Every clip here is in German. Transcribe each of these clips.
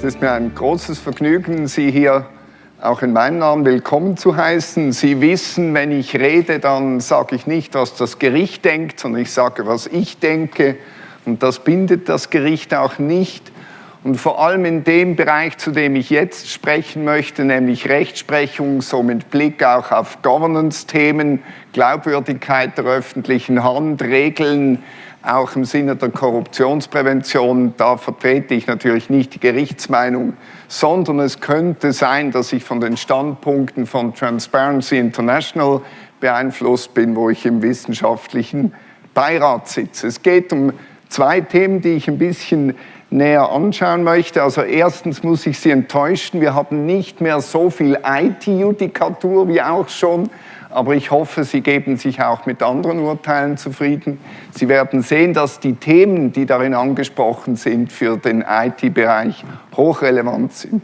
Es ist mir ein großes Vergnügen, Sie hier auch in meinem Namen willkommen zu heißen. Sie wissen, wenn ich rede, dann sage ich nicht, was das Gericht denkt, sondern ich sage, was ich denke. Und das bindet das Gericht auch nicht. Und vor allem in dem Bereich, zu dem ich jetzt sprechen möchte, nämlich Rechtsprechung, so mit Blick auch auf Governance-Themen, Glaubwürdigkeit der öffentlichen Hand, Regeln, auch im Sinne der Korruptionsprävention. Da vertrete ich natürlich nicht die Gerichtsmeinung, sondern es könnte sein, dass ich von den Standpunkten von Transparency International beeinflusst bin, wo ich im wissenschaftlichen Beirat sitze. Es geht um zwei Themen, die ich ein bisschen näher anschauen möchte. Also erstens muss ich Sie enttäuschen, wir haben nicht mehr so viel IT-Judikatur wie auch schon aber ich hoffe, Sie geben sich auch mit anderen Urteilen zufrieden. Sie werden sehen, dass die Themen, die darin angesprochen sind, für den IT-Bereich hochrelevant sind.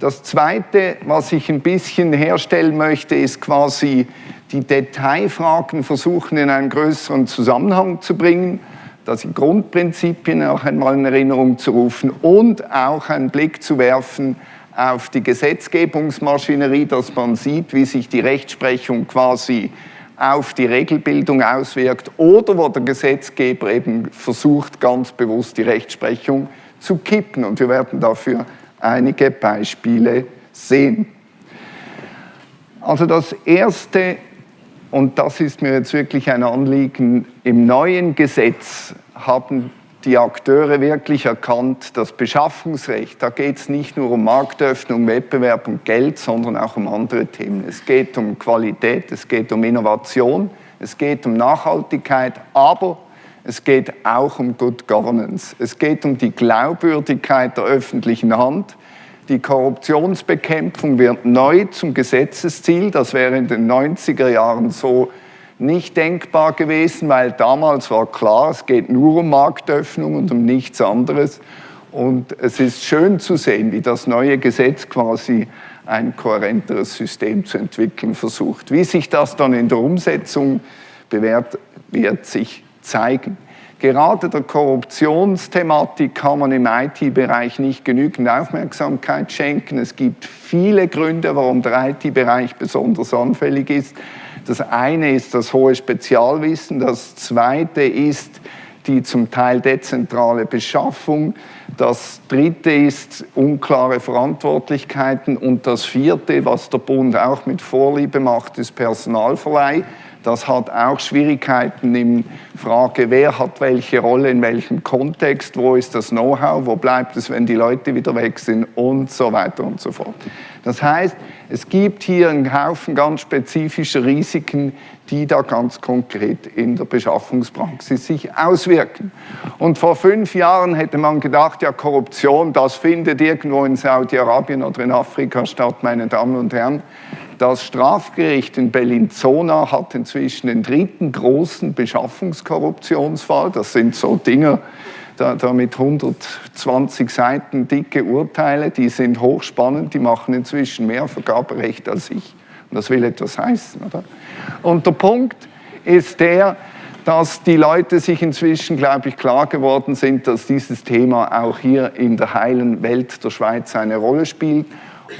Das Zweite, was ich ein bisschen herstellen möchte, ist quasi die Detailfragen versuchen in einen größeren Zusammenhang zu bringen, dass die Grundprinzipien auch einmal in Erinnerung zu rufen und auch einen Blick zu werfen auf die Gesetzgebungsmaschinerie, dass man sieht, wie sich die Rechtsprechung quasi auf die Regelbildung auswirkt oder wo der Gesetzgeber eben versucht, ganz bewusst die Rechtsprechung zu kippen. Und wir werden dafür einige Beispiele sehen. Also das Erste, und das ist mir jetzt wirklich ein Anliegen, im neuen Gesetz haben die Akteure wirklich erkannt, das Beschaffungsrecht, da geht es nicht nur um Marktöffnung, Wettbewerb und Geld, sondern auch um andere Themen. Es geht um Qualität, es geht um Innovation, es geht um Nachhaltigkeit, aber es geht auch um Good Governance. Es geht um die Glaubwürdigkeit der öffentlichen Hand. Die Korruptionsbekämpfung wird neu zum Gesetzesziel. Das wäre in den 90er Jahren so nicht denkbar gewesen, weil damals war klar, es geht nur um Marktöffnung und um nichts anderes. Und es ist schön zu sehen, wie das neue Gesetz quasi ein kohärenteres System zu entwickeln versucht. Wie sich das dann in der Umsetzung bewährt, wird sich zeigen. Gerade der Korruptionsthematik kann man im IT-Bereich nicht genügend Aufmerksamkeit schenken. Es gibt viele Gründe, warum der IT-Bereich besonders anfällig ist. Das eine ist das hohe Spezialwissen, das zweite ist die zum Teil dezentrale Beschaffung, das dritte ist unklare Verantwortlichkeiten und das vierte, was der Bund auch mit Vorliebe macht, ist Personalverleih. Das hat auch Schwierigkeiten in Frage, wer hat welche Rolle in welchem Kontext, wo ist das Know-how, wo bleibt es, wenn die Leute wieder weg sind und so weiter und so fort. Das heißt, es gibt hier einen Haufen ganz spezifischer Risiken, die da ganz konkret in der Beschaffungspraxis sich auswirken. Und vor fünf Jahren hätte man gedacht, ja Korruption, das findet irgendwo in Saudi-Arabien oder in Afrika statt, meine Damen und Herren. Das Strafgericht in Bellinzona hat inzwischen den dritten großen Beschaffungskorruptionsfall. Das sind so Dinge, da, da mit 120 Seiten dicke Urteile, die sind hochspannend, die machen inzwischen mehr Vergaberecht als ich. Und das will etwas heißen, oder? Und der Punkt ist der, dass die Leute sich inzwischen, glaube ich, klar geworden sind, dass dieses Thema auch hier in der heilen Welt der Schweiz eine Rolle spielt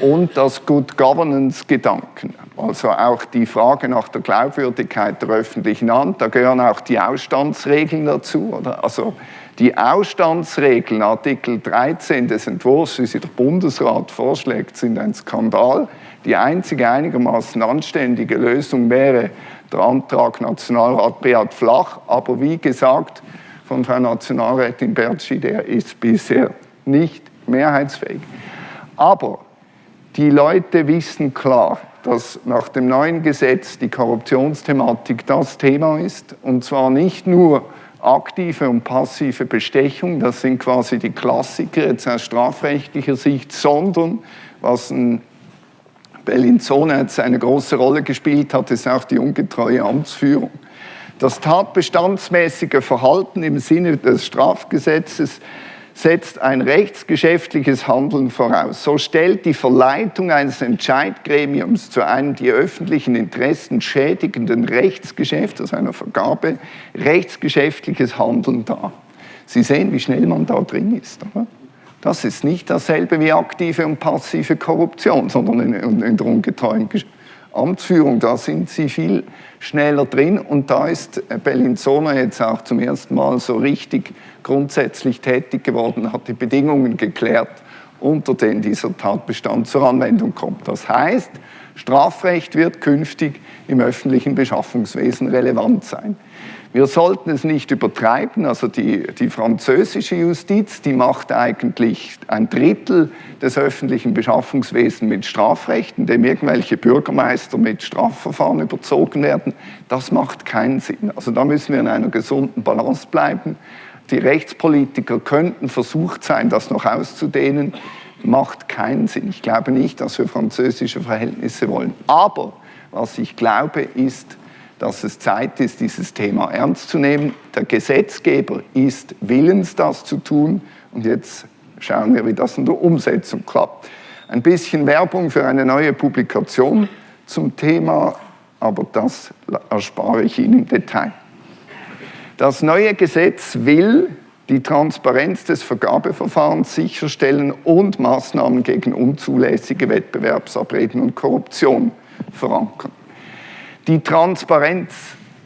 und das Good Governance-Gedanken. Also auch die Frage nach der Glaubwürdigkeit der öffentlichen Hand, da gehören auch die Ausstandsregeln dazu. Oder? Also die Ausstandsregeln, Artikel 13 des Entwurfs, wie sie der Bundesrat vorschlägt, sind ein Skandal. Die einzige einigermaßen anständige Lösung wäre der Antrag Nationalrat Beat Flach, aber wie gesagt von Frau Nationalrätin Bertschi, der ist bisher nicht mehrheitsfähig. Aber die Leute wissen klar, dass nach dem neuen Gesetz die Korruptionsthematik das Thema ist, und zwar nicht nur aktive und passive Bestechung, das sind quasi die Klassiker jetzt aus strafrechtlicher Sicht, sondern was in Bellinzona jetzt eine große Rolle gespielt hat, ist auch die ungetreue Amtsführung. Das tatbestandsmäßige Verhalten im Sinne des Strafgesetzes setzt ein rechtsgeschäftliches Handeln voraus. So stellt die Verleitung eines Entscheidgremiums zu einem die öffentlichen Interessen schädigenden Rechtsgeschäft, also einer Vergabe, rechtsgeschäftliches Handeln dar. Sie sehen, wie schnell man da drin ist. Oder? Das ist nicht dasselbe wie aktive und passive Korruption, sondern in, in der ungetreuen Amtsführung, da sind sie viel schneller drin und da ist Bellinzona jetzt auch zum ersten Mal so richtig grundsätzlich tätig geworden, hat die Bedingungen geklärt, unter denen dieser Tatbestand zur Anwendung kommt. Das heißt, Strafrecht wird künftig im öffentlichen Beschaffungswesen relevant sein. Wir sollten es nicht übertreiben, also die, die französische Justiz, die macht eigentlich ein Drittel des öffentlichen Beschaffungswesens mit Strafrecht, indem irgendwelche Bürgermeister mit Strafverfahren überzogen werden. Das macht keinen Sinn. Also da müssen wir in einer gesunden Balance bleiben. Die Rechtspolitiker könnten versucht sein, das noch auszudehnen. Macht keinen Sinn. Ich glaube nicht, dass wir französische Verhältnisse wollen. Aber was ich glaube, ist, dass es Zeit ist, dieses Thema ernst zu nehmen. Der Gesetzgeber ist willens, das zu tun. Und jetzt schauen wir, wie das in der Umsetzung klappt. Ein bisschen Werbung für eine neue Publikation zum Thema, aber das erspare ich Ihnen im Detail. Das neue Gesetz will die Transparenz des Vergabeverfahrens sicherstellen und Maßnahmen gegen unzulässige Wettbewerbsabreden und Korruption verankern. Die Transparenz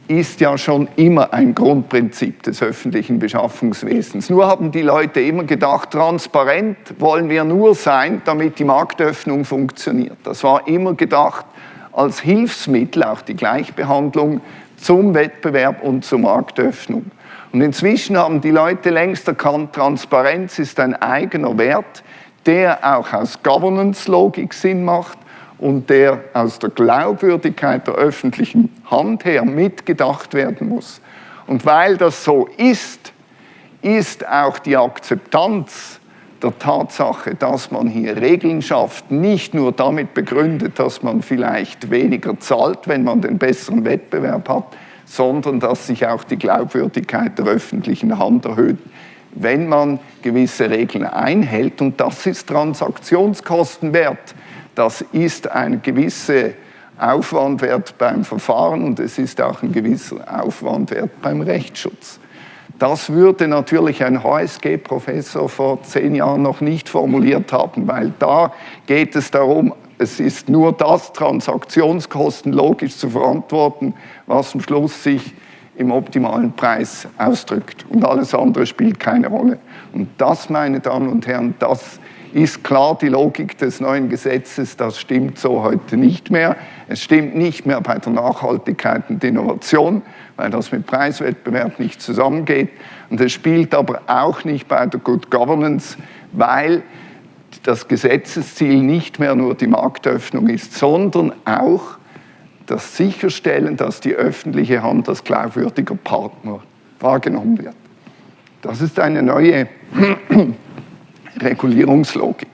ist ja schon immer ein Grundprinzip des öffentlichen Beschaffungswesens. Nur haben die Leute immer gedacht, transparent wollen wir nur sein, damit die Marktöffnung funktioniert. Das war immer gedacht als Hilfsmittel, auch die Gleichbehandlung zum Wettbewerb und zur Marktöffnung. Und inzwischen haben die Leute längst erkannt, Transparenz ist ein eigener Wert, der auch aus Governance-Logik Sinn macht und der aus der Glaubwürdigkeit der öffentlichen Hand her mitgedacht werden muss. Und weil das so ist, ist auch die Akzeptanz der Tatsache, dass man hier Regeln schafft, nicht nur damit begründet, dass man vielleicht weniger zahlt, wenn man den besseren Wettbewerb hat, sondern dass sich auch die Glaubwürdigkeit der öffentlichen Hand erhöht, wenn man gewisse Regeln einhält. Und das ist Transaktionskostenwert das ist ein gewisser Aufwandwert beim Verfahren und es ist auch ein gewisser Aufwandwert beim Rechtsschutz. Das würde natürlich ein HSG-Professor vor zehn Jahren noch nicht formuliert haben, weil da geht es darum, es ist nur das Transaktionskosten logisch zu verantworten, was am Schluss sich im optimalen Preis ausdrückt. Und alles andere spielt keine Rolle. Und das, meine Damen und Herren, das ist klar die Logik des neuen Gesetzes, das stimmt so heute nicht mehr. Es stimmt nicht mehr bei der Nachhaltigkeit und Innovation, weil das mit Preiswettbewerb nicht zusammengeht. Und es spielt aber auch nicht bei der Good Governance, weil das Gesetzesziel nicht mehr nur die Marktöffnung ist, sondern auch das Sicherstellen, dass die öffentliche Hand als glaubwürdiger Partner wahrgenommen wird. Das ist eine neue Regulierungslogik.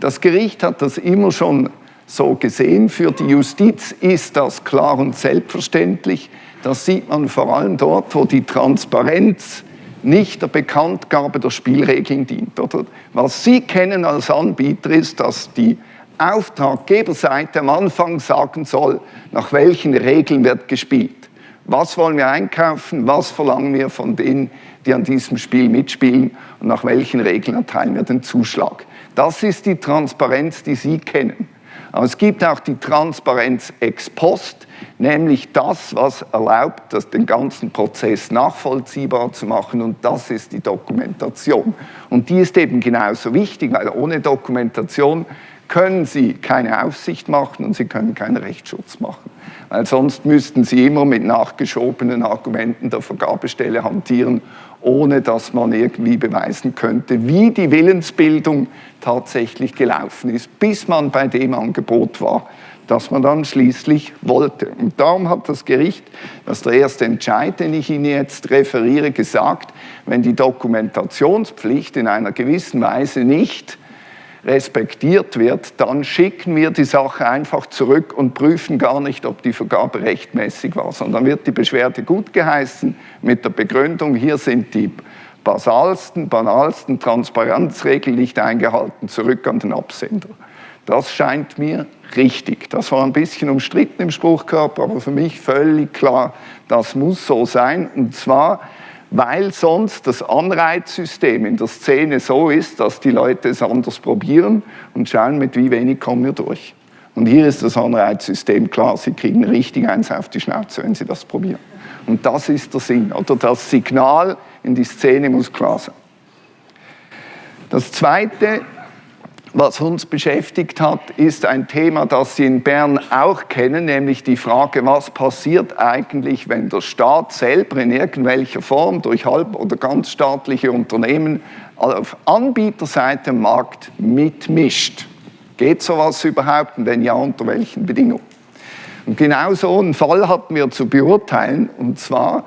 Das Gericht hat das immer schon so gesehen. Für die Justiz ist das klar und selbstverständlich. Das sieht man vor allem dort, wo die Transparenz nicht der Bekanntgabe der Spielregeln dient. Oder? Was Sie kennen als Anbieter ist, dass die Auftraggeberseite am Anfang sagen soll, nach welchen Regeln wird gespielt. Was wollen wir einkaufen? Was verlangen wir von denen, die an diesem Spiel mitspielen? Und nach welchen Regeln erteilen wir den Zuschlag? Das ist die Transparenz, die Sie kennen. Aber es gibt auch die Transparenz ex post, nämlich das, was erlaubt, das den ganzen Prozess nachvollziehbar zu machen. Und das ist die Dokumentation. Und die ist eben genauso wichtig, weil ohne Dokumentation können Sie keine Aufsicht machen und Sie können keinen Rechtsschutz machen. Weil sonst müssten Sie immer mit nachgeschobenen Argumenten der Vergabestelle hantieren, ohne dass man irgendwie beweisen könnte, wie die Willensbildung tatsächlich gelaufen ist, bis man bei dem Angebot war, das man dann schließlich wollte. Und darum hat das Gericht, das ist der erste Entscheid, den ich Ihnen jetzt referiere, gesagt, wenn die Dokumentationspflicht in einer gewissen Weise nicht respektiert wird, dann schicken wir die Sache einfach zurück und prüfen gar nicht, ob die Vergabe rechtmäßig war, sondern wird die Beschwerde gut geheißen mit der Begründung, hier sind die basalsten, banalsten Transparenzregeln nicht eingehalten, zurück an den Absender. Das scheint mir richtig. Das war ein bisschen umstritten im Spruchkörper, aber für mich völlig klar, das muss so sein. Und zwar, weil sonst das Anreizsystem in der Szene so ist, dass die Leute es anders probieren und schauen, mit wie wenig kommen wir durch. Und hier ist das Anreizsystem klar, sie kriegen richtig eins auf die Schnauze, wenn sie das probieren. Und das ist der Sinn, oder das Signal in die Szene muss klar sein. Das Zweite, was uns beschäftigt hat, ist ein Thema, das Sie in Bern auch kennen, nämlich die Frage, was passiert eigentlich, wenn der Staat selber in irgendwelcher Form durch halb- oder ganz staatliche Unternehmen auf Anbieterseite im Markt mitmischt. Geht sowas überhaupt und wenn ja, unter welchen Bedingungen? Und genau so einen Fall hatten wir zu beurteilen, und zwar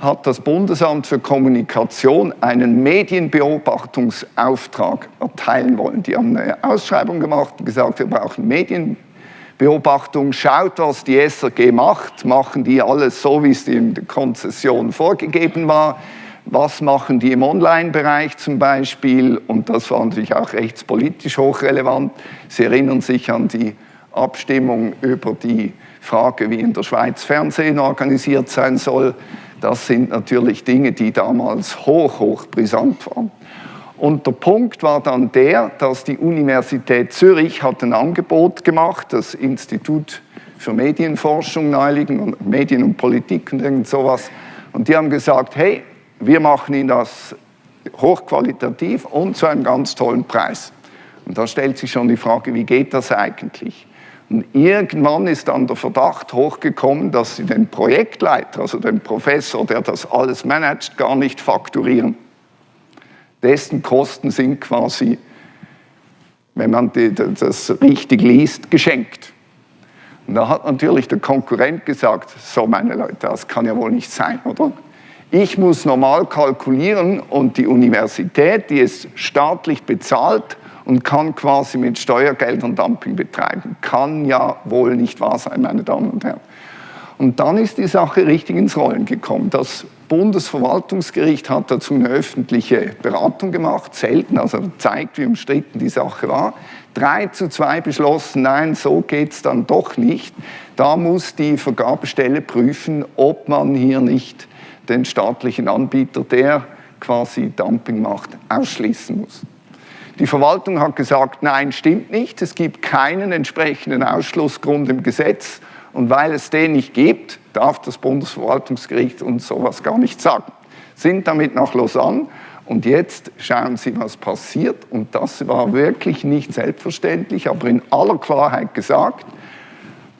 hat das Bundesamt für Kommunikation einen Medienbeobachtungsauftrag erteilen wollen. Die haben eine Ausschreibung gemacht und gesagt, wir brauchen Medienbeobachtung. Schaut, was die SRG macht. Machen die alles so, wie es in der Konzession vorgegeben war? Was machen die im Online-Bereich zum Beispiel? Und das war natürlich auch rechtspolitisch hochrelevant. Sie erinnern sich an die Abstimmung über die Frage, wie in der Schweiz Fernsehen organisiert sein soll. Das sind natürlich Dinge, die damals hoch, hoch brisant waren. Und der Punkt war dann der, dass die Universität Zürich hat ein Angebot gemacht, das Institut für Medienforschung naheliegen, Medien und Politik und irgend sowas. Und die haben gesagt, hey, wir machen Ihnen das hochqualitativ und zu einem ganz tollen Preis. Und da stellt sich schon die Frage, wie geht das eigentlich? Und irgendwann ist dann der Verdacht hochgekommen, dass sie den Projektleiter, also den Professor, der das alles managt, gar nicht fakturieren. Dessen Kosten sind quasi, wenn man das richtig liest, geschenkt. Und da hat natürlich der Konkurrent gesagt, so meine Leute, das kann ja wohl nicht sein, oder? Ich muss normal kalkulieren und die Universität, die es staatlich bezahlt, und kann quasi mit Steuergeldern Dumping betreiben. Kann ja wohl nicht wahr sein, meine Damen und Herren. Und dann ist die Sache richtig ins Rollen gekommen. Das Bundesverwaltungsgericht hat dazu eine öffentliche Beratung gemacht, selten, also zeigt, wie umstritten die Sache war. Drei zu zwei beschlossen, nein, so geht es dann doch nicht. Da muss die Vergabestelle prüfen, ob man hier nicht den staatlichen Anbieter, der quasi Dumping macht, ausschließen muss. Die Verwaltung hat gesagt, nein, stimmt nicht, es gibt keinen entsprechenden Ausschlussgrund im Gesetz. Und weil es den nicht gibt, darf das Bundesverwaltungsgericht uns sowas gar nicht sagen. Sind damit nach Lausanne. Und jetzt schauen Sie, was passiert. Und das war wirklich nicht selbstverständlich, aber in aller Klarheit gesagt,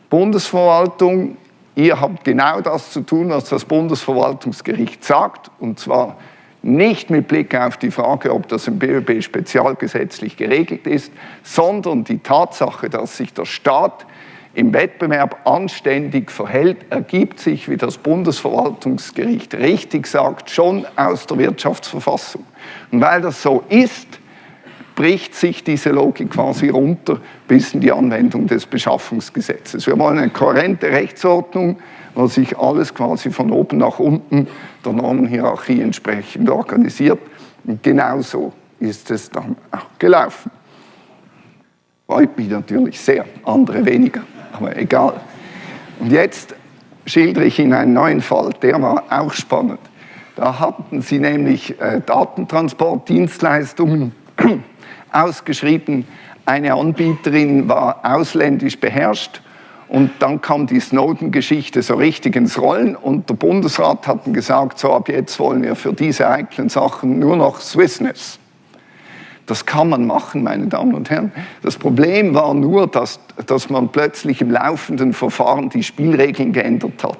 Bundesverwaltung, ihr habt genau das zu tun, was das Bundesverwaltungsgericht sagt. Und zwar nicht mit Blick auf die Frage, ob das im BÖB spezialgesetzlich geregelt ist, sondern die Tatsache, dass sich der Staat im Wettbewerb anständig verhält, ergibt sich, wie das Bundesverwaltungsgericht richtig sagt, schon aus der Wirtschaftsverfassung. Und weil das so ist, bricht sich diese Logik quasi runter bis in die Anwendung des Beschaffungsgesetzes. Wir wollen eine kohärente Rechtsordnung, wo sich alles quasi von oben nach unten der Normenhierarchie entsprechend organisiert. Und genauso ist es dann auch gelaufen. Freut mich natürlich sehr, andere weniger, aber egal. Und jetzt schildere ich Ihnen einen neuen Fall, der war auch spannend. Da hatten Sie nämlich äh, Datentransportdienstleistungen ausgeschrieben. Eine Anbieterin war ausländisch beherrscht und dann kam die Snowden-Geschichte so richtig ins Rollen und der Bundesrat hat gesagt, so ab jetzt wollen wir für diese heiklen Sachen nur noch Swissness. Das kann man machen, meine Damen und Herren. Das Problem war nur, dass, dass man plötzlich im laufenden Verfahren die Spielregeln geändert hat.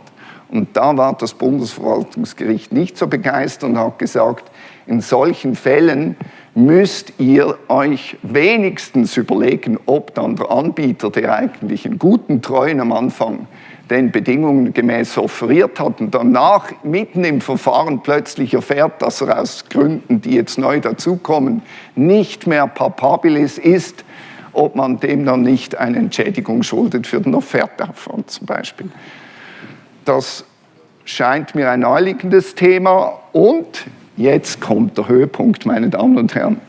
Und da war das Bundesverwaltungsgericht nicht so begeistert und hat gesagt, in solchen Fällen müsst ihr euch wenigstens überlegen, ob dann der Anbieter, der eigentlich einen guten Treuen am Anfang den Bedingungen gemäß offeriert hat und danach mitten im Verfahren plötzlich erfährt, dass er aus Gründen, die jetzt neu dazukommen, nicht mehr papabilis ist, ob man dem dann nicht eine Entschädigung schuldet für den Offertaufwand zum Beispiel. Das scheint mir ein naheliegendes Thema und Jetzt kommt der Höhepunkt, meine Damen und Herren.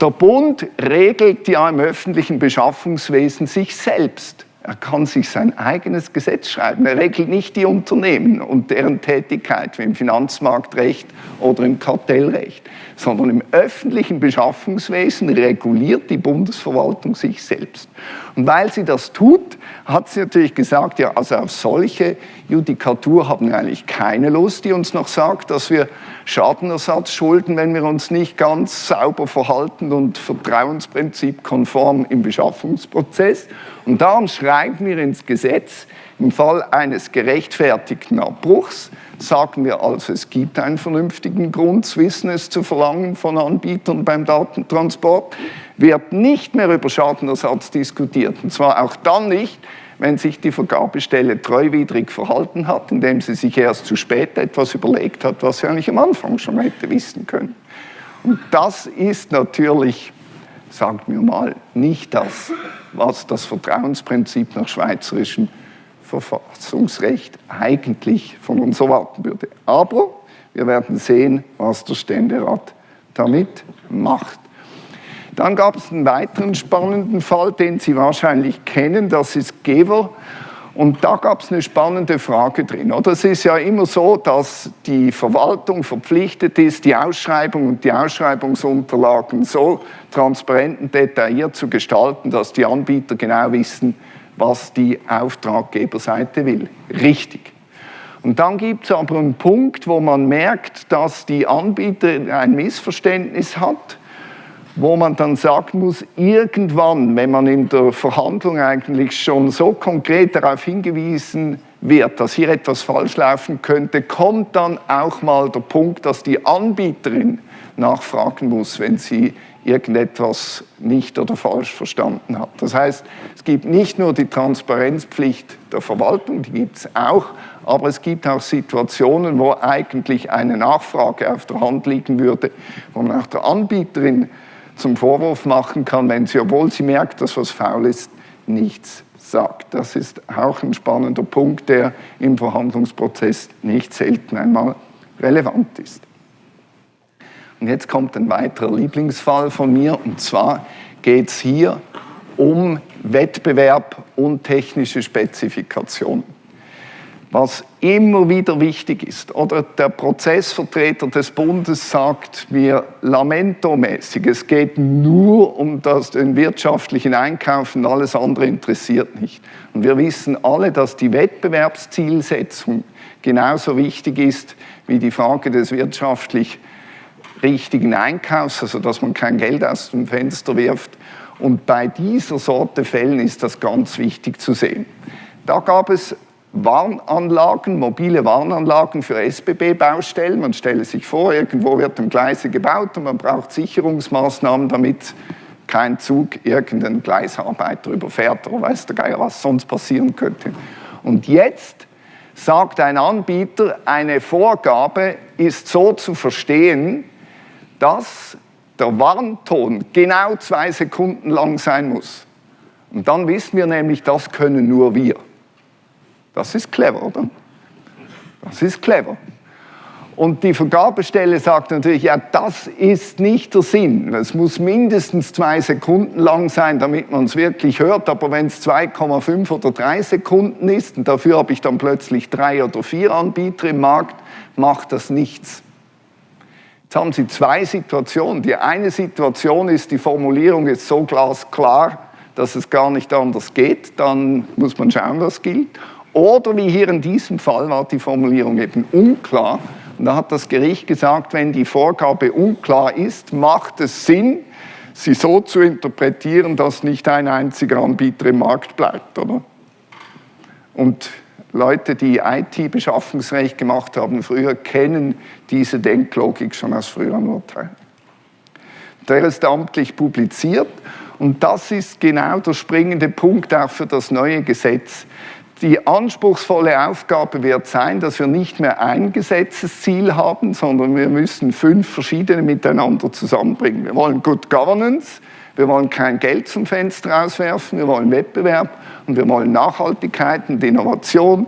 Der Bund regelt ja im öffentlichen Beschaffungswesen sich selbst. Er kann sich sein eigenes Gesetz schreiben. Er regelt nicht die Unternehmen und deren Tätigkeit wie im Finanzmarktrecht oder im Kartellrecht, sondern im öffentlichen Beschaffungswesen reguliert die Bundesverwaltung sich selbst. Und weil sie das tut, hat sie natürlich gesagt, ja, also auf solche Judikatur haben wir eigentlich keine Lust, die uns noch sagt, dass wir Schadenersatz schulden, wenn wir uns nicht ganz sauber verhalten und Vertrauensprinzip konform im Beschaffungsprozess. Und darum schreiben wir ins Gesetz, im Fall eines gerechtfertigten Abbruchs sagen wir also, es gibt einen vernünftigen Grund, Swissness zu verlangen von Anbietern beim Datentransport, wird nicht mehr über Schadenersatz diskutiert. Und zwar auch dann nicht, wenn sich die Vergabestelle treuwidrig verhalten hat, indem sie sich erst zu spät etwas überlegt hat, was sie eigentlich am Anfang schon hätte wissen können. Und das ist natürlich, sagt mir mal, nicht das, was das Vertrauensprinzip nach schweizerischem Verfassungsrecht eigentlich von uns erwarten würde. Aber wir werden sehen, was der Ständerat damit macht. Dann gab es einen weiteren spannenden Fall, den Sie wahrscheinlich kennen, das ist Gever. Und da gab es eine spannende Frage drin. Oder es ist ja immer so, dass die Verwaltung verpflichtet ist, die Ausschreibung und die Ausschreibungsunterlagen so transparent und detailliert zu gestalten, dass die Anbieter genau wissen, was die Auftraggeberseite will. Richtig. Und dann gibt es aber einen Punkt, wo man merkt, dass die Anbieter ein Missverständnis hat wo man dann sagen muss, irgendwann, wenn man in der Verhandlung eigentlich schon so konkret darauf hingewiesen wird, dass hier etwas falsch laufen könnte, kommt dann auch mal der Punkt, dass die Anbieterin nachfragen muss, wenn sie irgendetwas nicht oder falsch verstanden hat. Das heißt, es gibt nicht nur die Transparenzpflicht der Verwaltung, die gibt es auch, aber es gibt auch Situationen, wo eigentlich eine Nachfrage auf der Hand liegen würde, wo man auch der Anbieterin zum Vorwurf machen kann, wenn sie, obwohl sie merkt, dass was faul ist, nichts sagt. Das ist auch ein spannender Punkt, der im Verhandlungsprozess nicht selten einmal relevant ist. Und jetzt kommt ein weiterer Lieblingsfall von mir, und zwar geht es hier um Wettbewerb und technische Spezifikationen was immer wieder wichtig ist. Oder der Prozessvertreter des Bundes sagt mir lamento-mäßig, es geht nur um das, den wirtschaftlichen Einkauf und alles andere interessiert nicht. Und wir wissen alle, dass die Wettbewerbszielsetzung genauso wichtig ist wie die Frage des wirtschaftlich richtigen Einkaufs, also dass man kein Geld aus dem Fenster wirft. Und bei dieser Sorte Fällen ist das ganz wichtig zu sehen. Da gab es Warnanlagen, mobile Warnanlagen für SBB-Baustellen. Man stelle sich vor, irgendwo wird ein Gleise gebaut und man braucht Sicherungsmaßnahmen, damit kein Zug irgendeinen Gleisarbeiter überfährt oder weiß der Geier, was sonst passieren könnte. Und jetzt sagt ein Anbieter, eine Vorgabe ist so zu verstehen, dass der Warnton genau zwei Sekunden lang sein muss. Und dann wissen wir nämlich, das können nur wir. Das ist clever, oder? Das ist clever. Und die Vergabestelle sagt natürlich, ja, das ist nicht der Sinn. Es muss mindestens zwei Sekunden lang sein, damit man es wirklich hört. Aber wenn es 2,5 oder 3 Sekunden ist und dafür habe ich dann plötzlich drei oder vier Anbieter im Markt, macht das nichts. Jetzt haben Sie zwei Situationen. Die eine Situation ist, die Formulierung ist so glasklar, dass es gar nicht anders geht. Dann muss man schauen, was gilt. Oder wie hier in diesem Fall war die Formulierung eben unklar. Und da hat das Gericht gesagt, wenn die Vorgabe unklar ist, macht es Sinn, sie so zu interpretieren, dass nicht ein einziger Anbieter im Markt bleibt. Oder? Und Leute, die IT-Beschaffungsrecht gemacht haben früher, kennen diese Denklogik schon aus früheren Urteilen. Der ist amtlich publiziert und das ist genau der springende Punkt auch für das neue Gesetz. Die anspruchsvolle Aufgabe wird sein, dass wir nicht mehr ein Gesetzesziel haben, sondern wir müssen fünf verschiedene miteinander zusammenbringen. Wir wollen Good Governance, wir wollen kein Geld zum Fenster rauswerfen, wir wollen Wettbewerb und wir wollen Nachhaltigkeit und Innovation.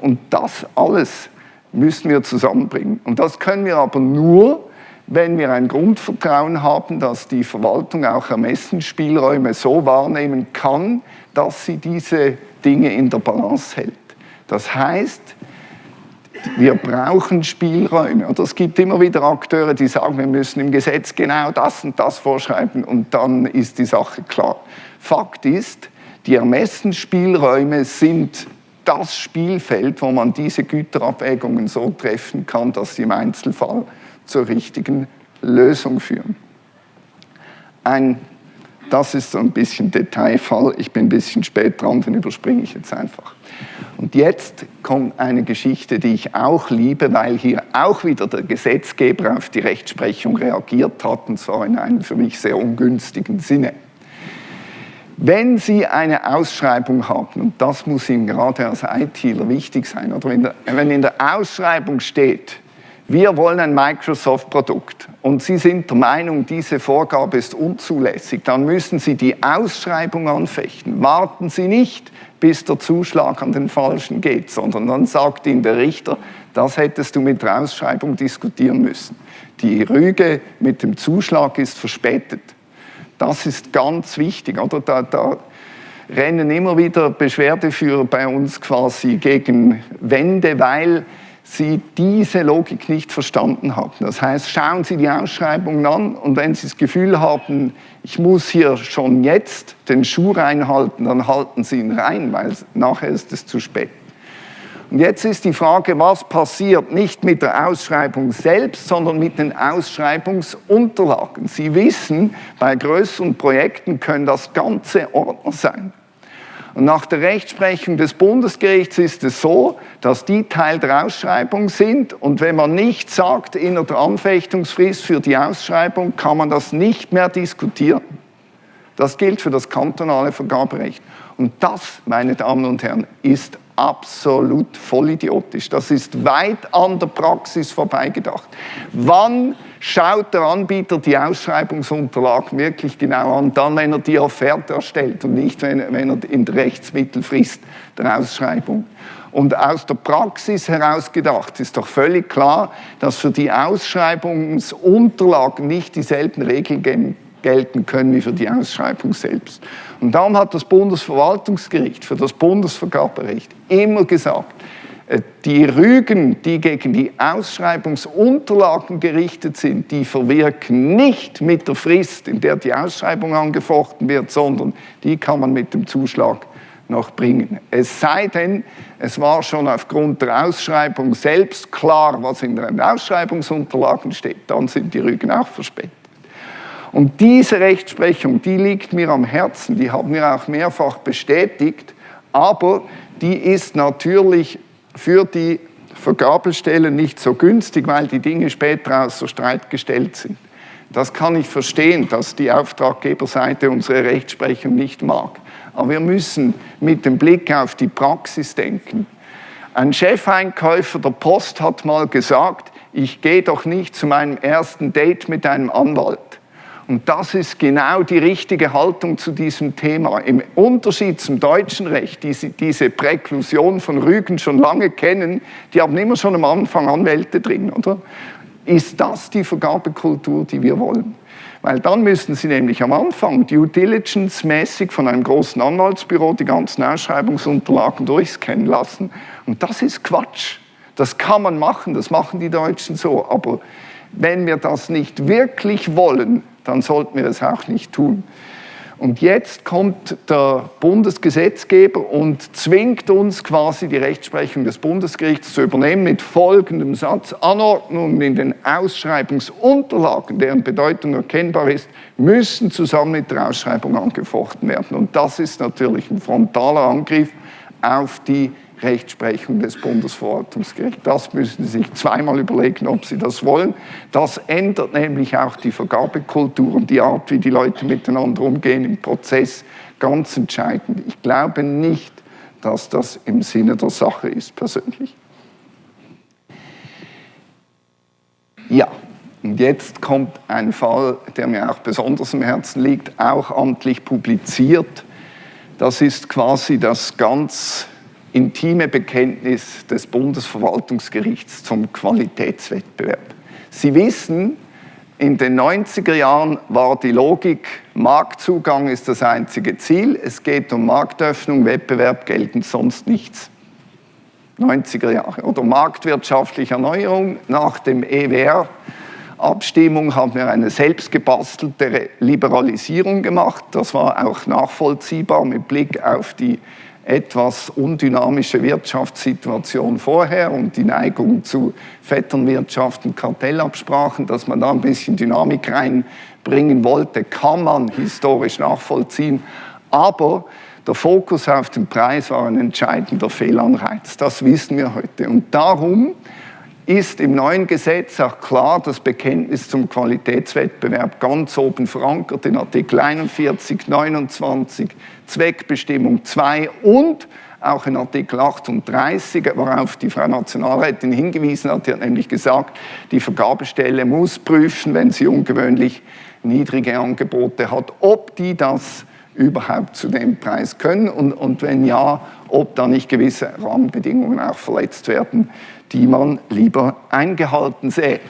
Und das alles müssen wir zusammenbringen. Und das können wir aber nur, wenn wir ein Grundvertrauen haben, dass die Verwaltung auch Ermessensspielräume so wahrnehmen kann, dass sie diese Dinge in der Balance hält. Das heißt, wir brauchen Spielräume. Und es gibt immer wieder Akteure, die sagen, wir müssen im Gesetz genau das und das vorschreiben und dann ist die Sache klar. Fakt ist, die Ermessensspielräume sind das Spielfeld, wo man diese Güterabwägungen so treffen kann, dass sie im Einzelfall zur richtigen Lösung führen. Ein, das ist so ein bisschen Detailfall. Ich bin ein bisschen spät dran, den überspringe ich jetzt einfach. Und jetzt kommt eine Geschichte, die ich auch liebe, weil hier auch wieder der Gesetzgeber auf die Rechtsprechung reagiert hat, und zwar in einem für mich sehr ungünstigen Sinne. Wenn Sie eine Ausschreibung haben, und das muss Ihnen gerade als ITler wichtig sein, oder wenn in der Ausschreibung steht, wir wollen ein Microsoft-Produkt und Sie sind der Meinung, diese Vorgabe ist unzulässig, dann müssen Sie die Ausschreibung anfechten. Warten Sie nicht, bis der Zuschlag an den Falschen geht, sondern dann sagt Ihnen der Richter, das hättest du mit der Ausschreibung diskutieren müssen. Die Rüge mit dem Zuschlag ist verspätet. Das ist ganz wichtig. Oder? Da, da rennen immer wieder Beschwerdeführer bei uns quasi gegen Wände, weil Sie diese Logik nicht verstanden haben. Das heißt, schauen Sie die Ausschreibungen an und wenn Sie das Gefühl haben, ich muss hier schon jetzt den Schuh reinhalten, dann halten Sie ihn rein, weil nachher ist es zu spät. Und jetzt ist die Frage, was passiert nicht mit der Ausschreibung selbst, sondern mit den Ausschreibungsunterlagen. Sie wissen, bei größeren Projekten können das ganze Ordner sein. Und nach der Rechtsprechung des Bundesgerichts ist es so, dass die Teil der Ausschreibung sind und wenn man nicht sagt, in der Anfechtungsfrist für die Ausschreibung, kann man das nicht mehr diskutieren. Das gilt für das kantonale Vergaberecht. Und das, meine Damen und Herren, ist absolut vollidiotisch. Das ist weit an der Praxis vorbeigedacht. Wann schaut der Anbieter die Ausschreibungsunterlagen wirklich genau an? Dann, wenn er die Offerte erstellt und nicht, wenn, wenn er in der Rechtsmittelfrist der Ausschreibung. Und aus der Praxis heraus gedacht ist doch völlig klar, dass für die Ausschreibungsunterlagen nicht dieselben Regeln gelten können wie für die Ausschreibung selbst. Und darum hat das Bundesverwaltungsgericht für das Bundesvergaberecht immer gesagt, die Rügen, die gegen die Ausschreibungsunterlagen gerichtet sind, die verwirken nicht mit der Frist, in der die Ausschreibung angefochten wird, sondern die kann man mit dem Zuschlag noch bringen. Es sei denn, es war schon aufgrund der Ausschreibung selbst klar, was in den Ausschreibungsunterlagen steht, dann sind die Rügen auch verspätet. Und diese Rechtsprechung, die liegt mir am Herzen, die haben wir auch mehrfach bestätigt, aber die ist natürlich für die Vergabestellen nicht so günstig, weil die Dinge später außer Streit gestellt sind. Das kann ich verstehen, dass die Auftraggeberseite unsere Rechtsprechung nicht mag. Aber wir müssen mit dem Blick auf die Praxis denken. Ein Chefeinkäufer der Post hat mal gesagt, ich gehe doch nicht zu meinem ersten Date mit einem Anwalt. Und das ist genau die richtige Haltung zu diesem Thema. Im Unterschied zum deutschen Recht, die diese Präklusion von Rügen schon lange kennen, die haben immer schon am Anfang Anwälte drin, oder? Ist das die Vergabekultur, die wir wollen? Weil dann müssten Sie nämlich am Anfang due diligence-mäßig von einem großen Anwaltsbüro die ganzen Ausschreibungsunterlagen durchscannen lassen. Und das ist Quatsch. Das kann man machen, das machen die Deutschen so. Aber wenn wir das nicht wirklich wollen, dann sollten wir es auch nicht tun. Und jetzt kommt der Bundesgesetzgeber und zwingt uns quasi die Rechtsprechung des Bundesgerichts zu übernehmen mit folgendem Satz. Anordnungen in den Ausschreibungsunterlagen, deren Bedeutung erkennbar ist, müssen zusammen mit der Ausschreibung angefochten werden. Und das ist natürlich ein frontaler Angriff auf die Rechtsprechung des Bundesverwaltungsgerichts. Das müssen Sie sich zweimal überlegen, ob Sie das wollen. Das ändert nämlich auch die Vergabekultur und die Art, wie die Leute miteinander umgehen im Prozess, ganz entscheidend. Ich glaube nicht, dass das im Sinne der Sache ist, persönlich. Ja, und jetzt kommt ein Fall, der mir auch besonders im Herzen liegt, auch amtlich publiziert. Das ist quasi das ganz intime Bekenntnis des Bundesverwaltungsgerichts zum Qualitätswettbewerb. Sie wissen, In den 90er Jahren war die Logik, Marktzugang ist das einzige Ziel, es geht um Marktöffnung, Wettbewerb gelten sonst nichts. 90er Jahre. Oder marktwirtschaftliche Erneuerung nach dem EWR. Abstimmung haben wir eine selbstgebastelte Liberalisierung gemacht. Das war auch nachvollziehbar mit Blick auf die etwas undynamische Wirtschaftssituation vorher und die Neigung zu Vetternwirtschaft und Kartellabsprachen, dass man da ein bisschen Dynamik reinbringen wollte, kann man historisch nachvollziehen. Aber der Fokus auf den Preis war ein entscheidender Fehlanreiz. Das wissen wir heute. Und darum ist im neuen Gesetz auch klar das Bekenntnis zum Qualitätswettbewerb ganz oben verankert in Artikel 41, 29, Zweckbestimmung 2 und auch in Artikel 38, worauf die Frau Nationalrätin hingewiesen hat, die hat nämlich gesagt, die Vergabestelle muss prüfen, wenn sie ungewöhnlich niedrige Angebote hat, ob die das überhaupt zu dem Preis können. Und, und wenn ja, ob da nicht gewisse Rahmenbedingungen auch verletzt werden, die man lieber eingehalten sähe.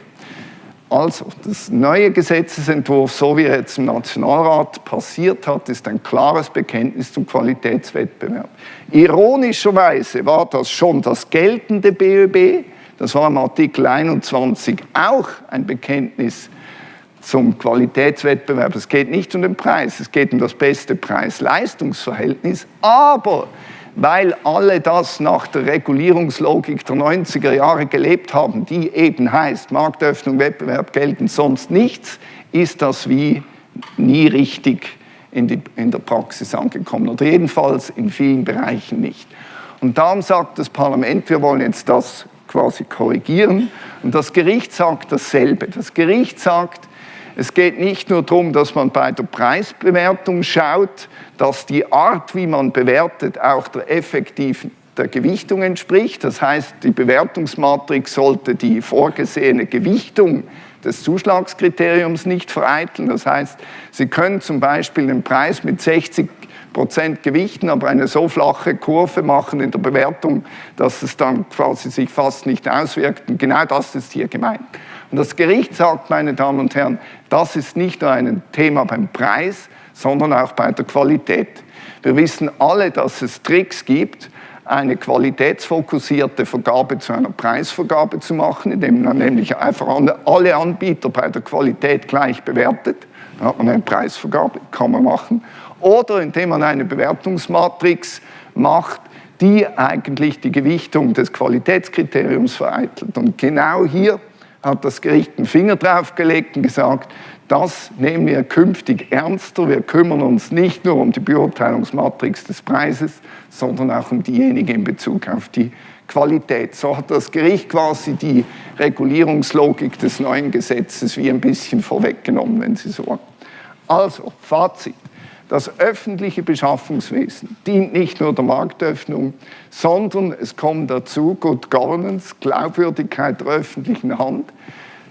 Also, das neue Gesetzesentwurf, so wie er jetzt im Nationalrat passiert hat, ist ein klares Bekenntnis zum Qualitätswettbewerb. Ironischerweise war das schon das geltende BÖB, das war im Artikel 21 auch ein Bekenntnis zum Qualitätswettbewerb. Es geht nicht um den Preis, es geht um das beste Preis-Leistungsverhältnis, aber weil alle das nach der Regulierungslogik der 90er Jahre gelebt haben, die eben heißt, Marktöffnung, Wettbewerb gelten sonst nichts, ist das wie nie richtig in, die, in der Praxis angekommen oder jedenfalls in vielen Bereichen nicht. Und darum sagt das Parlament, wir wollen jetzt das quasi korrigieren und das Gericht sagt dasselbe. Das Gericht sagt, es geht nicht nur darum, dass man bei der Preisbewertung schaut, dass die Art, wie man bewertet, auch der effektiven der Gewichtung entspricht. Das heißt, die Bewertungsmatrix sollte die vorgesehene Gewichtung des Zuschlagskriteriums nicht vereiteln. Das heißt, Sie können zum Beispiel den Preis mit 60 Prozent gewichten, aber eine so flache Kurve machen in der Bewertung, dass es dann quasi sich fast nicht auswirkt. Und genau das ist hier gemeint. Und das Gericht sagt, meine Damen und Herren, das ist nicht nur ein Thema beim Preis, sondern auch bei der Qualität. Wir wissen alle, dass es Tricks gibt, eine qualitätsfokussierte Vergabe zu einer Preisvergabe zu machen, indem man nämlich einfach alle Anbieter bei der Qualität gleich bewertet. Dann hat man eine Preisvergabe, kann man machen. Oder indem man eine Bewertungsmatrix macht, die eigentlich die Gewichtung des Qualitätskriteriums vereitelt. Und genau hier hat das Gericht einen Finger draufgelegt und gesagt, das nehmen wir künftig ernster. Wir kümmern uns nicht nur um die Beurteilungsmatrix des Preises, sondern auch um diejenige in Bezug auf die Qualität. So hat das Gericht quasi die Regulierungslogik des neuen Gesetzes wie ein bisschen vorweggenommen, wenn Sie so wollen. Also, Fazit. Das öffentliche Beschaffungswesen dient nicht nur der Marktöffnung, sondern es kommt dazu Good Governance, Glaubwürdigkeit der öffentlichen Hand.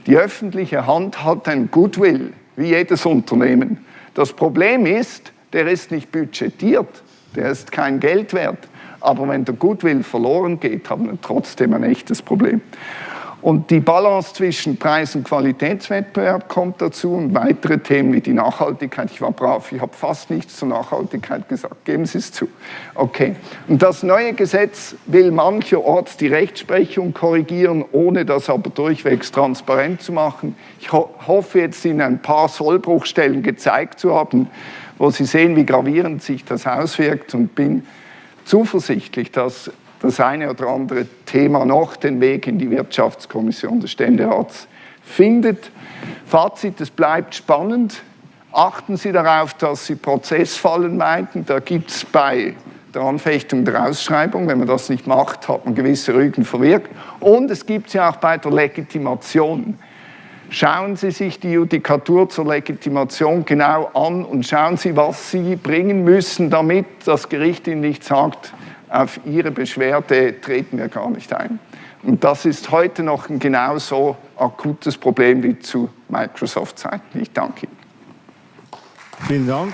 Die öffentliche Hand hat ein Goodwill, wie jedes Unternehmen. Das Problem ist, der ist nicht budgetiert, der ist kein Geld wert. Aber wenn der Goodwill verloren geht, haben wir trotzdem ein echtes Problem. Und die Balance zwischen Preis- und Qualitätswettbewerb kommt dazu und weitere Themen wie die Nachhaltigkeit. Ich war brav, ich habe fast nichts zur Nachhaltigkeit gesagt, geben Sie es zu. Okay, und das neue Gesetz will mancherorts die Rechtsprechung korrigieren, ohne das aber durchwegs transparent zu machen. Ich ho hoffe jetzt Ihnen ein paar Sollbruchstellen gezeigt zu haben, wo Sie sehen, wie gravierend sich das auswirkt und bin zuversichtlich, dass das eine oder andere Thema noch den Weg in die Wirtschaftskommission des Ständerats findet. Fazit, es bleibt spannend. Achten Sie darauf, dass Sie Prozessfallen meiden. Da gibt es bei der Anfechtung der Ausschreibung, wenn man das nicht macht, hat man gewisse Rügen verwirkt. Und es gibt sie auch bei der Legitimation. Schauen Sie sich die Judikatur zur Legitimation genau an und schauen Sie, was Sie bringen müssen, damit das Gericht Ihnen nicht sagt, auf Ihre Beschwerde treten wir gar nicht ein. Und das ist heute noch ein genauso akutes Problem wie zu Microsoft-Zeiten. Ich danke Ihnen. Vielen Dank.